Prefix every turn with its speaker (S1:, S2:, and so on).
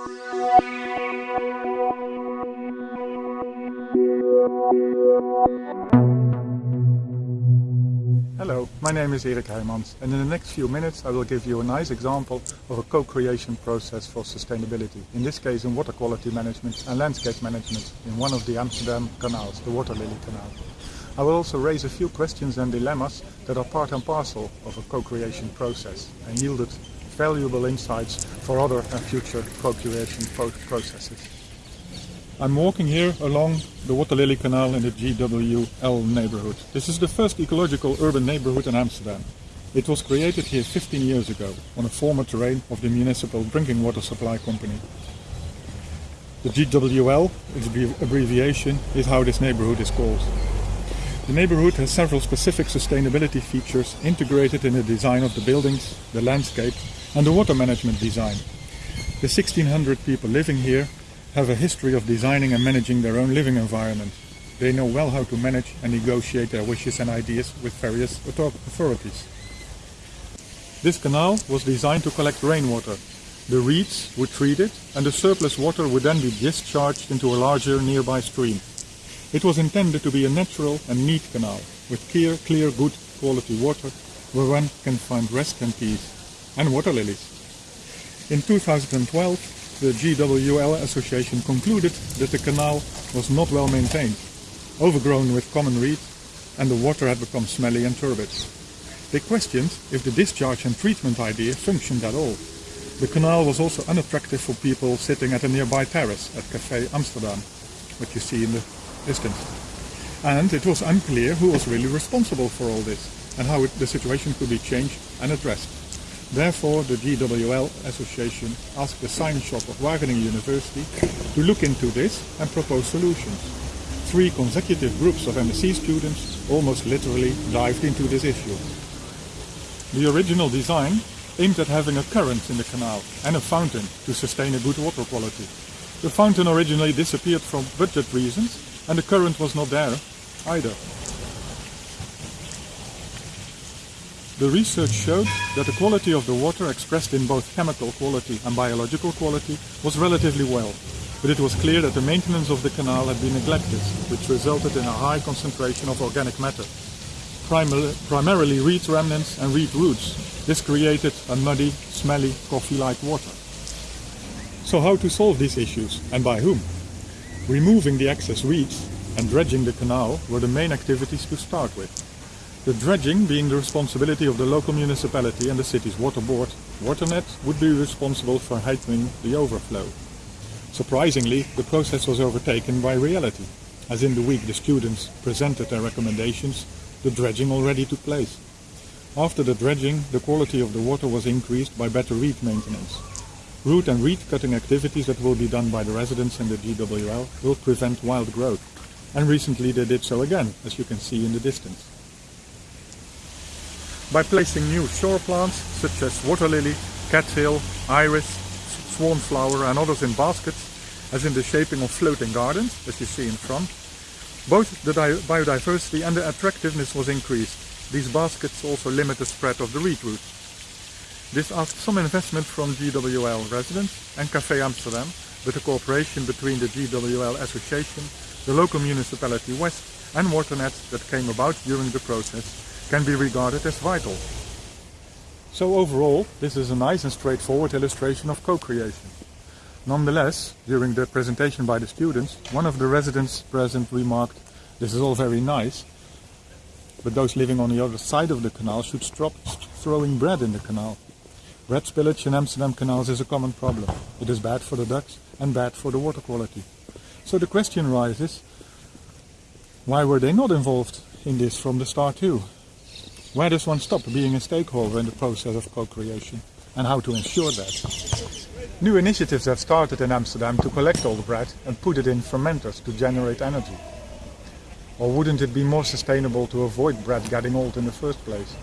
S1: Hello, my name is Erik Heijmans and in the next few minutes I will give you a nice example of a co-creation process for sustainability, in this case in water quality management and landscape management in one of the Amsterdam canals, the Water Lily Canal. I will also raise a few questions and dilemmas that are part and parcel of a co-creation process and yielded valuable insights for other future co-creation processes. I'm walking here along the Water Lily Canal in the GWL neighborhood. This is the first ecological urban neighborhood in Amsterdam. It was created here 15 years ago on a former terrain of the municipal drinking water supply company. The GWL, its abbreviation, is how this neighborhood is called. The neighborhood has several specific sustainability features integrated in the design of the buildings, the landscape and the water management design. The 1600 people living here have a history of designing and managing their own living environment. They know well how to manage and negotiate their wishes and ideas with various authorities. This canal was designed to collect rainwater. The reeds would treat it and the surplus water would then be discharged into a larger nearby stream. It was intended to be a natural and neat canal with clear, clear good quality water where one can find rest and peace and water lilies. In 2012 the GWL Association concluded that the canal was not well maintained, overgrown with common reed, and the water had become smelly and turbid. They questioned if the discharge and treatment idea functioned at all. The canal was also unattractive for people sitting at a nearby terrace at Café Amsterdam, what you see in the distance. And it was unclear who was really responsible for all this and how it, the situation could be changed and addressed. Therefore, the GWL Association asked the science shop of Wageningen University to look into this and propose solutions. Three consecutive groups of MSc students almost literally dived into this issue. The original design aimed at having a current in the canal and a fountain to sustain a good water quality. The fountain originally disappeared for budget reasons and the current was not there either. The research showed that the quality of the water expressed in both chemical quality and biological quality was relatively well, but it was clear that the maintenance of the canal had been neglected, which resulted in a high concentration of organic matter, primarily reed remnants and reed roots. This created a muddy, smelly, coffee-like water. So how to solve these issues and by whom? Removing the excess weeds and dredging the canal were the main activities to start with. The dredging being the responsibility of the local municipality and the city's water board, Waternet would be responsible for heightening the overflow. Surprisingly, the process was overtaken by reality, as in the week the students presented their recommendations, the dredging already took place. After the dredging, the quality of the water was increased by better reed maintenance. Root and reed cutting activities that will be done by the residents in the GWL will prevent wild growth. And recently they did so again, as you can see in the distance. By placing new shore plants such as water lily, cattail, iris, swanflower and others in baskets, as in the shaping of floating gardens, as you see in front, both the biodiversity and the attractiveness was increased. These baskets also limit the spread of the reed root. This asked some investment from GWL residents and Café Amsterdam, but the cooperation between the GWL Association, the local municipality West and Waternet that came about during the process can be regarded as vital. So overall, this is a nice and straightforward illustration of co-creation. Nonetheless, during the presentation by the students, one of the residents present remarked, this is all very nice, but those living on the other side of the canal should stop throwing bread in the canal. Bread spillage in Amsterdam canals is a common problem. It is bad for the ducks and bad for the water quality. So the question arises, why were they not involved in this from the start too? Where does one stop being a stakeholder in the process of co-creation and how to ensure that? New initiatives have started in Amsterdam to collect all the bread and put it in fermenters to generate energy. Or wouldn't it be more sustainable to avoid bread getting old in the first place?